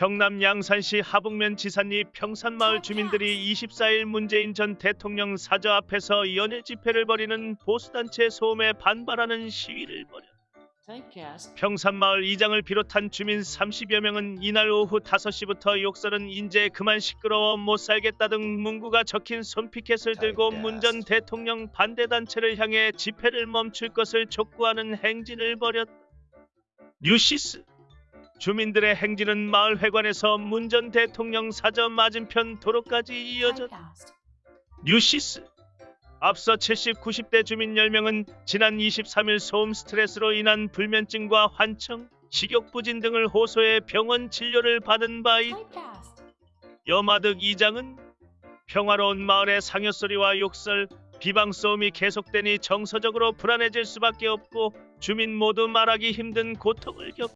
경남 양산시 하북면 지산리 평산마을 주민들이 24일 문재인 전 대통령 사저 앞에서 연일 집회를 벌이는 보수단체 소음에 반발하는 시위를 벌였다. 평산마을 이장을 비롯한 주민 30여 명은 이날 오후 5시부터 욕설은 인제 그만 시끄러워 못 살겠다 등 문구가 적힌 손피켓을 들고 문 전 대통령 반대단체를 향해 집회를 멈출 것을 촉구하는 행진을 벌였다. 뉴시스 주민들의 행진은 마을 회관에서 문 전 대통령 사저 맞은편 도로까지 이어졌다. 뉴시스 앞서 70, 90대 주민 10명은 지난 23일 소음 스트레스로 인한 불면증과 환청, 식욕부진 등을 호소해 병원 진료를 받은 바 있다. 여마득 이장은 평화로운 마을에 상여소리와 욕설, 비방 소음이 계속되니 정서적으로 불안해질 수밖에 없고 주민 모두 말하기 힘든 고통을 겪.